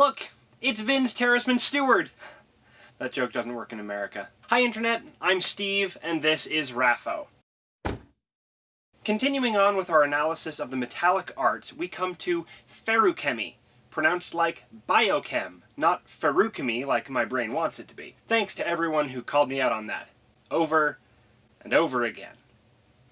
Look, it's Vince Terraceman Stewart. That joke doesn't work in America. Hi Internet, I'm Steve, and this is RAFO. Continuing on with our analysis of the metallic arts, we come to feruchemy, pronounced like biochem, not feruchemy like my brain wants it to be. Thanks to everyone who called me out on that. Over and over again.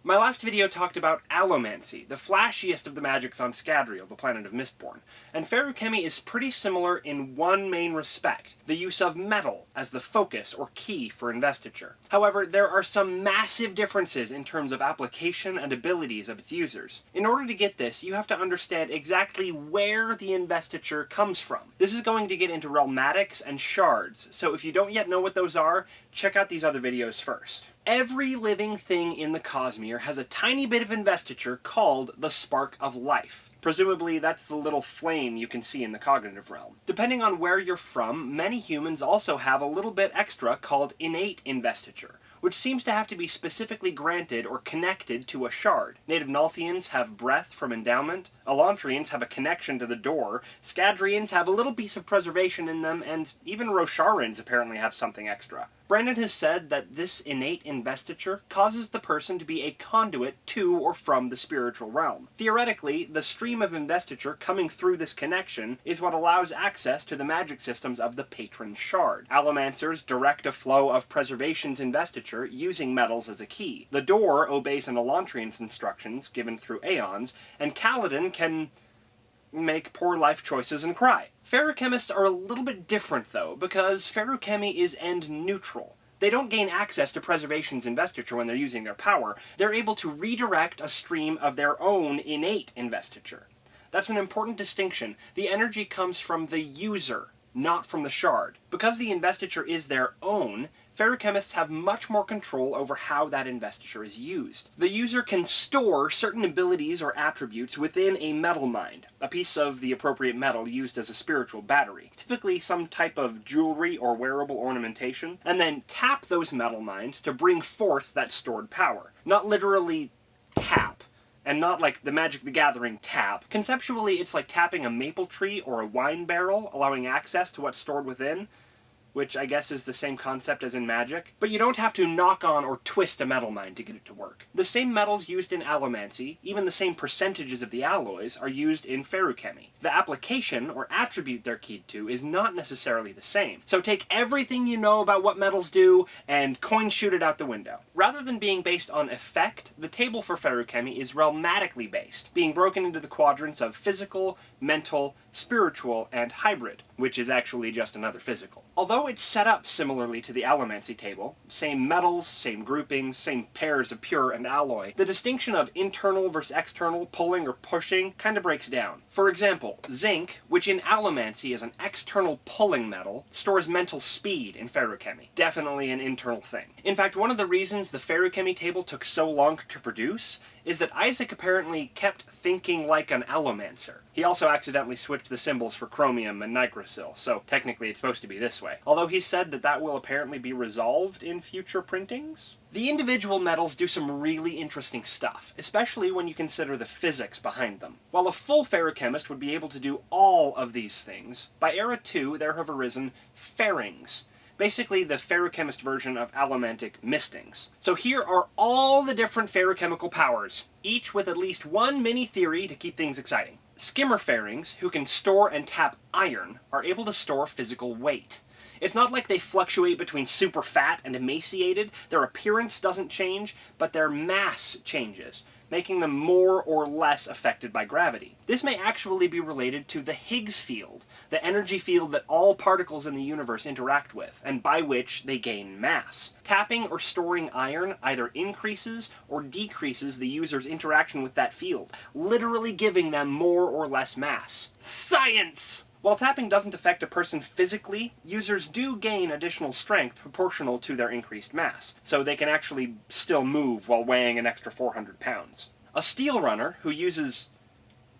My last video talked about allomancy, the flashiest of the magics on Scadrial, the planet of Mistborn, and feruchemy is pretty similar in one main respect, the use of metal as the focus or key for investiture. However, there are some massive differences in terms of application and abilities of its users. In order to get this, you have to understand exactly where the investiture comes from. This is going to get into realmatics and shards, so if you don't yet know what those are, check out these other videos first. Every living thing in the Cosmere has a tiny bit of investiture called the Spark of Life. Presumably that's the little flame you can see in the cognitive realm. Depending on where you're from, many humans also have a little bit extra called innate investiture, which seems to have to be specifically granted or connected to a shard. Native Nalthians have breath from endowment, Elantrians have a connection to the Dor, Scadrians have a little piece of preservation in them, and even Rosharans apparently have something extra. Brandon has said that this innate investiture causes the person to be a conduit to or from the spiritual realm. Theoretically, the stream of investiture coming through this connection is what allows access to the magic systems of the patron shard. Allomancers direct a flow of preservation's investiture using metals as a key. The Dor obeys an Elantrian's instructions given through aeons, and Kaladin can make poor life choices and cry. Feruchemists are a little bit different though, because feruchemy is end neutral. They don't gain access to Preservation's investiture when they're using their power. They're able to redirect a stream of their own innate investiture. That's an important distinction. The energy comes from the user, not from the shard. Because the investiture is their own, feruchemists have much more control over how that investiture is used. The user can store certain abilities or attributes within a metal mind, a piece of the appropriate metal used as a spiritual battery, typically some type of jewelry or wearable ornamentation, and then tap those metal minds to bring forth that stored power. Not literally tap, and not like the Magic the Gathering tap. Conceptually, it's like tapping a maple tree or a wine barrel, allowing access to what's stored within, which I guess is the same concept as in Magic, but you don't have to knock on or twist a metal mine to get it to work. The same metals used in allomancy, even the same percentages of the alloys, are used in feruchemy. The application, or attribute they're keyed to, is not necessarily the same. So take everything you know about what metals do, and coin shoot it out the window. Rather than being based on effect, the table for feruchemy is realmatically based, being broken into the quadrants of physical, mental, spiritual, and hybrid, which is actually just another physical. Although it's set up similarly to the allomancy table, same metals, same groupings, same pairs of pure and alloy, the distinction of internal versus external, pulling or pushing, kind of breaks down. For example, zinc, which in allomancy is an external pulling metal, stores mental speed in feruchemy. Definitely an internal thing. In fact, one of the reasons the feruchemy table took so long to produce is that Isaac apparently kept thinking like an allomancer. He also accidentally switched the symbols for chromium and nicrosil, so technically it's supposed to be this way. Although he said that that will apparently be resolved in future printings? The individual metals do some really interesting stuff, especially when you consider the physics behind them. While a full feruchemist would be able to do all of these things, by Era 2 there have arisen ferrings, basically the feruchemist version of allomantic mistings. So here are all the different feruchemical powers, each with at least one mini-theory to keep things exciting. Skimmer ferrings, who can store and tap iron, are able to store physical weight. It's not like they fluctuate between super fat and emaciated, their appearance doesn't change, but their mass changes, making them more or less affected by gravity. This may actually be related to the Higgs field, the energy field that all particles in the universe interact with, and by which they gain mass. Tapping or storing iron either increases or decreases the user's interaction with that field, literally giving them more or less mass. Science! While tapping doesn't affect a person physically, users do gain additional strength proportional to their increased mass, so they can actually still move while weighing an extra 400 pounds. A steel runner, who uses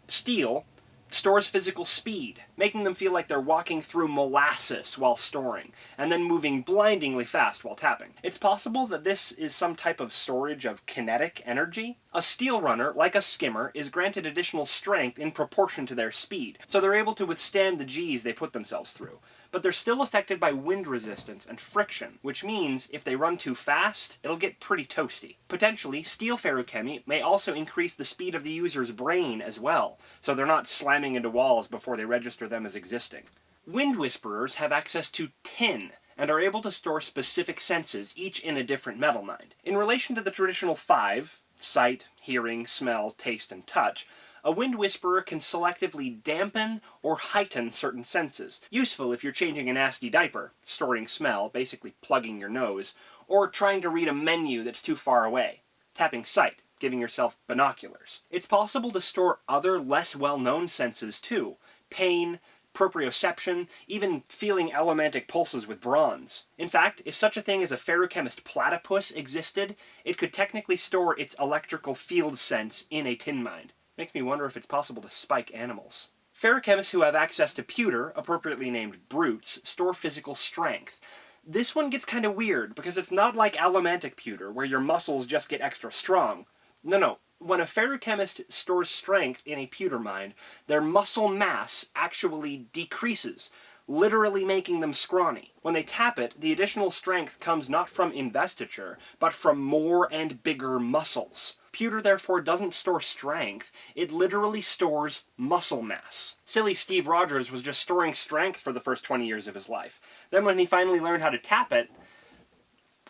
steel, stores physical speed, making them feel like they're walking through molasses while storing, and then moving blindingly fast while tapping. It's possible that this is some type of storage of kinetic energy, A steel runner, like a skimmer, is granted additional strength in proportion to their speed, so they're able to withstand the G's they put themselves through. But they're still affected by wind resistance and friction, which means if they run too fast, it'll get pretty toasty. Potentially, steel feruchemy may also increase the speed of the user's brain as well, so they're not slamming into walls before they register them as existing. Wind Whisperers have access to tin, and are able to store specific senses, each in a different metal mind. In relation to the traditional five, sight, hearing, smell, taste, and touch, a wind whisperer can selectively dampen or heighten certain senses. Useful if you're changing a nasty diaper, storing smell, basically plugging your nose, or trying to read a menu that's too far away. Tapping sight, giving yourself binoculars. It's possible to store other less well-known senses too. Pain, proprioception, even feeling allomantic pulses with bronze. In fact, if such a thing as a feruchemist platypus existed, it could technically store its electrical field sense in a tin mind. Makes me wonder if it's possible to spike animals. Feruchemists who have access to pewter, appropriately named brutes, store physical strength. This one gets kind of weird, because it's not like allomantic pewter, where your muscles just get extra strong. No, no, when a feruchemist stores strength in a pewter mine, their muscle mass actually decreases, literally making them scrawny. When they tap it, the additional strength comes not from investiture, but from more and bigger muscles. Pewter therefore doesn't store strength, it literally stores muscle mass. Silly Steve Rogers was just storing strength for the first 20 years of his life. Then when he finally learned how to tap it,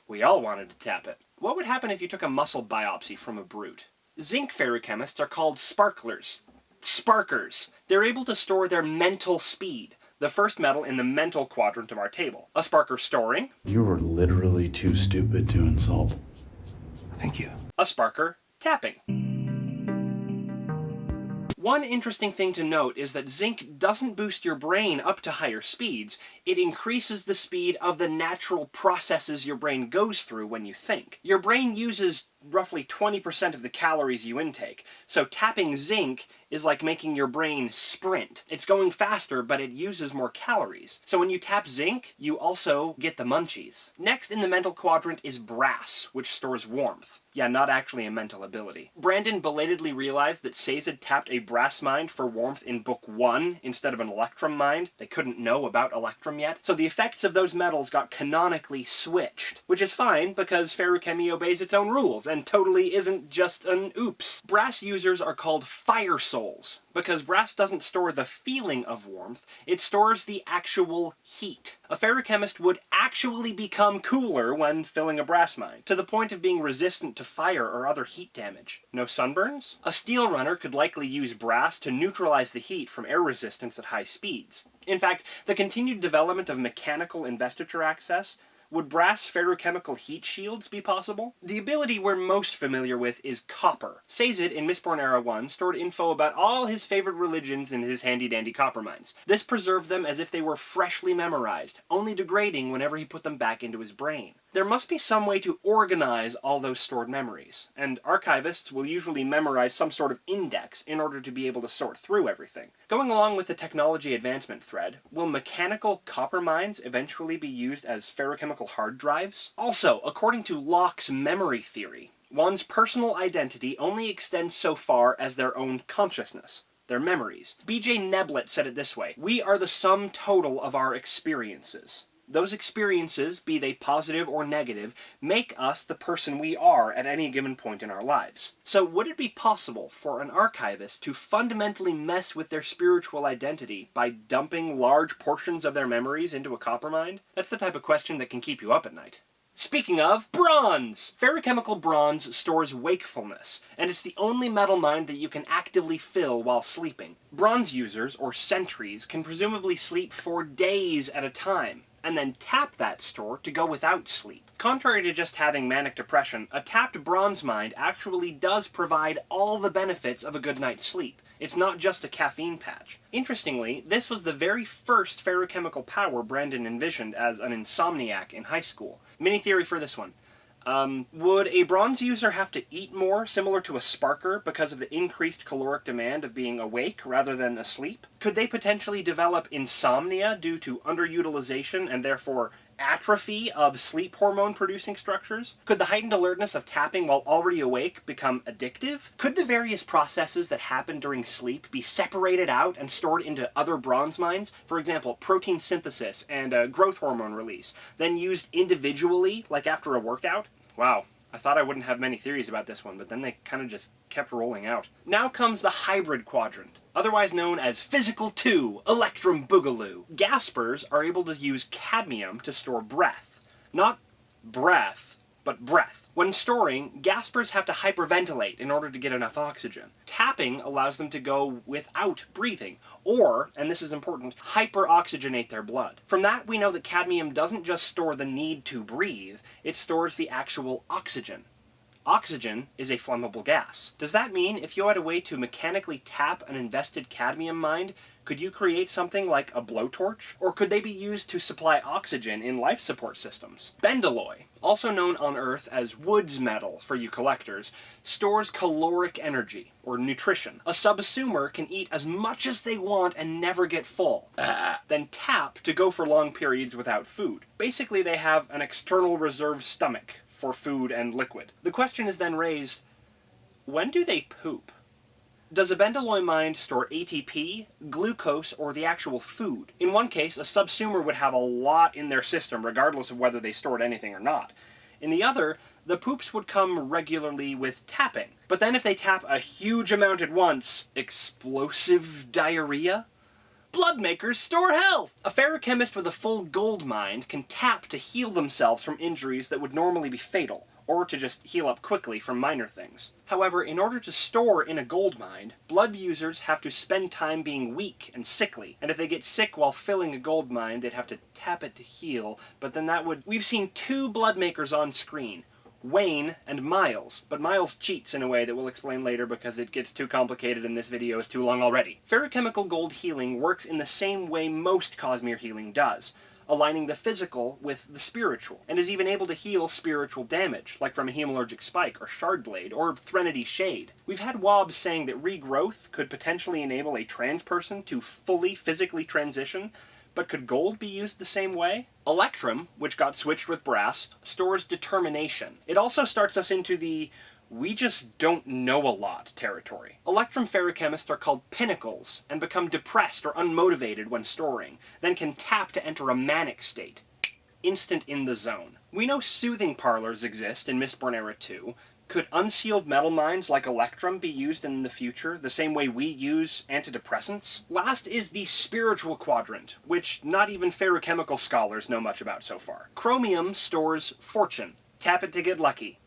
we all wanted to tap it. What would happen if you took a muscle biopsy from a brute? Zinc feruchemists are called sparklers. Sparkers. They're able to store their mental speed, the first metal in the mental quadrant of our table. A sparker storing. You were literally too stupid to insult. Thank you. A sparker tapping. One interesting thing to note is that zinc doesn't boost your brain up to higher speeds, it increases the speed of the natural processes your brain goes through when you think. Your brain uses roughly 20% of the calories you intake. So tapping zinc is like making your brain sprint. It's going faster, but it uses more calories. So when you tap zinc, you also get the munchies. Next in the mental quadrant is brass, which stores warmth. Yeah, not actually a mental ability. Brandon belatedly realized that Sazed tapped a brass mind for warmth in book 1 instead of an electrum mind. They couldn't know about electrum yet. So the effects of those metals got canonically switched, which is fine because feruchemy obeys its own rules and totally isn't just an oops. Brass users are called fire souls, because brass doesn't store the feeling of warmth, it stores the actual heat. A feruchemist would actually become cooler when filling a brass mine, to the point of being resistant to fire or other heat damage. No sunburns? A steel runner could likely use brass to neutralize the heat from air resistance at high speeds. In fact, the continued development of mechanical investiture access would brass feruchemical heat shields be possible? The ability we're most familiar with is copper. Sazed in Mistborn Era 1 stored info about all his favorite religions in his handy-dandy copper mines. This preserved them as if they were freshly memorized, only degrading whenever he put them back into his brain. There must be some way to organize all those stored memories, and archivists will usually memorize some sort of index in order to be able to sort through everything. Going along with the technology advancement thread, will mechanical copper mines eventually be used as feruchemical hard drives? Also, according to Locke's memory theory, one's personal identity only extends so far as their own consciousness their memories. B.J. Neblett said it this way, We are the sum total of our experiences. Those experiences, be they positive or negative, make us the person we are at any given point in our lives. So would it be possible for an archivist to fundamentally mess with their spiritual identity by dumping large portions of their memories into a copper mine? That's the type of question that can keep you up at night. Speaking of, bronze! Feruchemical bronze stores wakefulness, and it's the only metal mine that you can actively fill while sleeping. Bronze users, or sentries, can presumably sleep for days at a time, and then tap that store to go without sleep. Contrary to just having manic depression, a tapped bronze mind actually does provide all the benefits of a good night's sleep. It's not just a caffeine patch. Interestingly, this was the very first feruchemical power Brandon envisioned as an insomniac in high school. Mini theory for this one. Um, would a bronze user have to eat more, similar to a sparker, because of the increased caloric demand of being awake rather than asleep? Could they potentially develop insomnia due to underutilization and therefore atrophy of sleep hormone producing structures? Could the heightened alertness of tapping while already awake become addictive? Could the various processes that happen during sleep be separated out and stored into other bronze minds? For example, protein synthesis and growth hormone release, then used individually, like after a workout? Wow, I thought I wouldn't have many theories about this one, but then they kind of just kept rolling out. Now comes the hybrid quadrant, otherwise known as Physical 2, Electrum Boogaloo. Gaspers are able to use cadmium to store breath. Not breath, but breath. When storing, gaspers have to hyperventilate in order to get enough oxygen. Tapping allows them to go without breathing, or, and this is important, hyperoxygenate their blood. From that, we know that cadmium doesn't just store the need to breathe, it stores the actual oxygen. Oxygen is a flammable gas. Does that mean if you had a way to mechanically tap an invested cadmium mine, could you create something like a blowtorch? Or could they be used to supply oxygen in life support systems? Bendalloy, also known on Earth as Woods metal for you collectors, stores caloric energy, or nutrition. A subsumer can eat as much as they want and never get full, then tap to go for long periods without food. Basically, they have an external reserve stomach for food and liquid. The question is then raised, when do they poop? Does a Bendalloy mine store ATP, glucose, or the actual food? In one case, a subsumer would have a lot in their system regardless of whether they stored anything or not. In the other, the poops would come regularly with tapping. But then if they tap a huge amount at once, explosive diarrhea? Blood makers store health! A feruchemist with a full gold mine can tap to heal themselves from injuries that would normally be fatal, or to just heal up quickly from minor things. However, in order to store in a gold mine, blood users have to spend time being weak and sickly, and if they get sick while filling a gold mine, they'd have to tap it to heal, but then that would... We've seen two blood makers on screen, Wayne and Miles, but Miles cheats in a way that we'll explain later because it gets too complicated and this video is too long already. Feruchemical gold healing works in the same way most Cosmere healing does, aligning the physical with the spiritual, and is even able to heal spiritual damage, like from a hemalurgic spike, or shard blade, or Threnody Shade. We've had WoBs saying that regrowth could potentially enable a trans person to fully physically transition, but could gold be used the same way? Electrum, which got switched with brass, stores determination. It also starts us into the we just don't know a lot territory. Electrum feruchemists are called pinnacles, and become depressed or unmotivated when storing, then can tap to enter a manic state. Instant in the zone. We know soothing parlors exist in Mistborn Era 2, could unsealed metal mines like Electrum be used in the future, the same way we use antidepressants? Last is the spiritual quadrant, which not even feruchemical scholars know much about so far. Chromium stores fortune. Tap it to get lucky.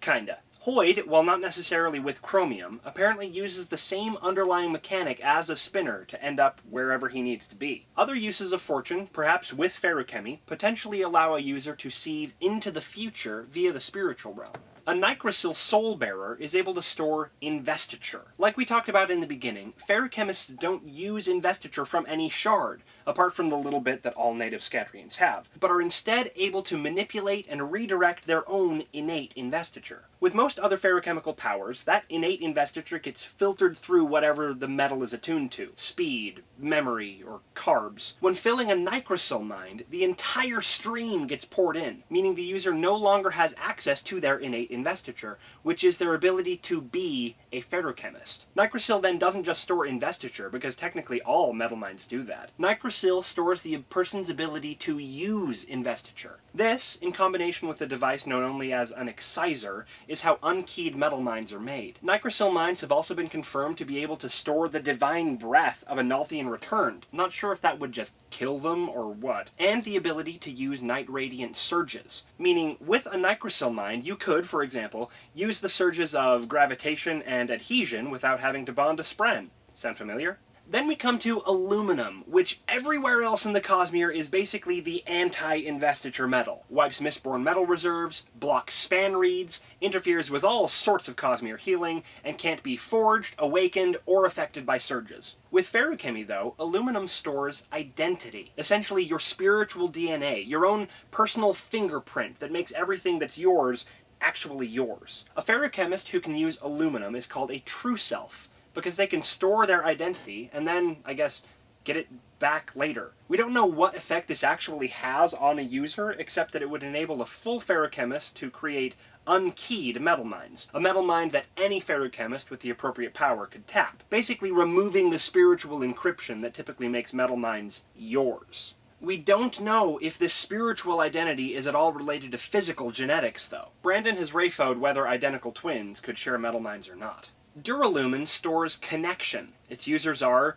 Kinda. Hoid, while not necessarily with chromium, apparently uses the same underlying mechanic as a spinner to end up wherever he needs to be. Other uses of fortune, perhaps with feruchemy, potentially allow a user to see into the future via the spiritual realm. A Nicrosil Soul Bearer is able to store investiture. Like we talked about in the beginning, feruchemists don't use investiture from any shard, apart from the little bit that all native Scadrians have, but are instead able to manipulate and redirect their own innate investiture. With most other feruchemical powers, that innate investiture gets filtered through whatever the metal is attuned to. Speed, memory, or carbs. When filling a Nicrosil mind, the entire stream gets poured in, meaning the user no longer has access to their innate investiture, which is their ability to be a feruchemist. Nicrosil then doesn't just store investiture, because technically all metal mines do that. Nicrosil stores the person's ability to use investiture. This, in combination with a device known only as an exciser, is how unkeyed metal mines are made. Nicrosil mines have also been confirmed to be able to store the divine breath of a returned. Not sure if that would just kill them or what. And the ability to use Knight Radiant surges. Meaning, with a Nicrosil mine, you could, for example, use the surges of gravitation and adhesion without having to bond a spren. Sound familiar? Then we come to aluminum, which everywhere else in the Cosmere is basically the anti-investiture metal. Wipes Mistborn metal reserves, blocks spanreeds, interferes with all sorts of Cosmere healing, and can't be forged, awakened, or affected by surges. With feruchemy, though, aluminum stores identity. Essentially your spiritual DNA, your own personal fingerprint that makes everything that's yours actually yours. A feruchemist who can use aluminum is called a true self, because they can store their identity and then, I guess, get it back later. We don't know what effect this actually has on a user, except that it would enable a full feruchemist to create unkeyed metal mines. A metal mine that any feruchemist with the appropriate power could tap. Basically removing the spiritual encryption that typically makes metal mines yours. We don't know if this spiritual identity is at all related to physical genetics, though. Brandon has RAFO'd whether identical twins could share metal mines or not. Duralumin stores connection. Its users are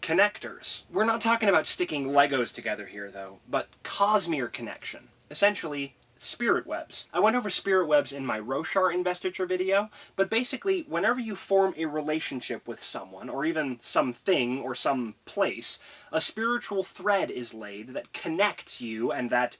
connectors. We're not talking about sticking Legos together here, though, but Cosmere connection. Essentially, spirit webs. I went over spirit webs in my Roshar investiture video, but basically, whenever you form a relationship with someone, or even something or some place, a spiritual thread is laid that connects you and that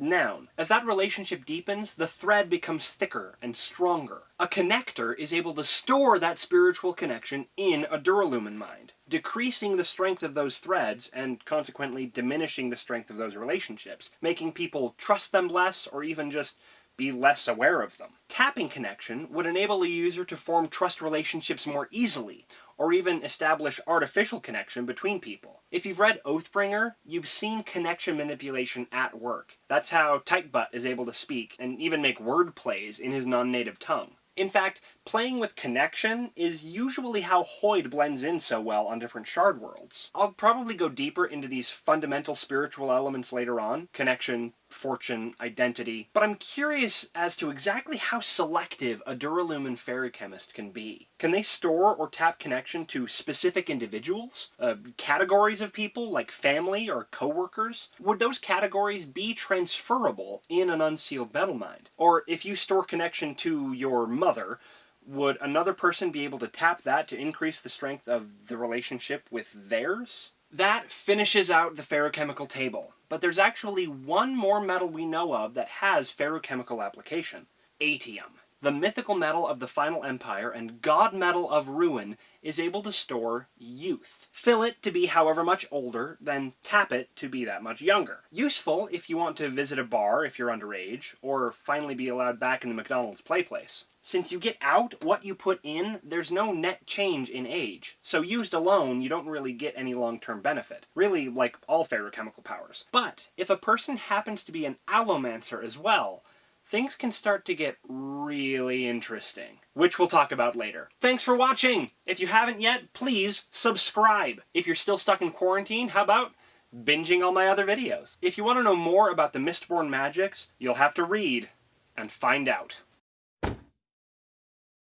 noun. As that relationship deepens, the thread becomes thicker and stronger. A connector is able to store that spiritual connection in a Duralumin mind, decreasing the strength of those threads and consequently diminishing the strength of those relationships, making people trust them less or even just be less aware of them. Tapping connection would enable a user to form trust relationships more easily, or even establish artificial connection between people. If you've read Oathbringer, you've seen connection manipulation at work. That's how Tightbutt is able to speak and even make word plays in his non-native tongue. In fact, playing with connection is usually how Hoid blends in so well on different shard worlds. I'll probably go deeper into these fundamental spiritual elements later on, connection, fortune, identity, but I'm curious as to exactly how selective a Duralumin feruchemist can be. Can they store or tap connection to specific individuals? Uh, categories of people, like family or coworkers? Would those categories be transferable in an unsealed metal mind? Or if you store connection to your mother, would another person be able to tap that to increase the strength of the relationship with theirs? That finishes out the feruchemical table, but there's actually one more metal we know of that has feruchemical application. Atium. The mythical metal of the Final Empire and god metal of Ruin is able to store youth. Fill it to be however much older, then tap it to be that much younger. Useful if you want to visit a bar if you're underage, or finally be allowed back in the McDonald's play place. Since you get out what you put in, there's no net change in age. So used alone, you don't really get any long-term benefit. Really, like all feruchemical powers. But, if a person happens to be an allomancer as well, things can start to get really interesting. Which we'll talk about later. Thanks for watching! If you haven't yet, please subscribe! If you're still stuck in quarantine, how about binging all my other videos? If you want to know more about the Mistborn magics, you'll have to read and find out.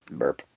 Burp.